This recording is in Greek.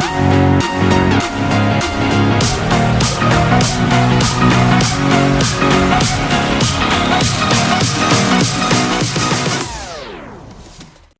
We'll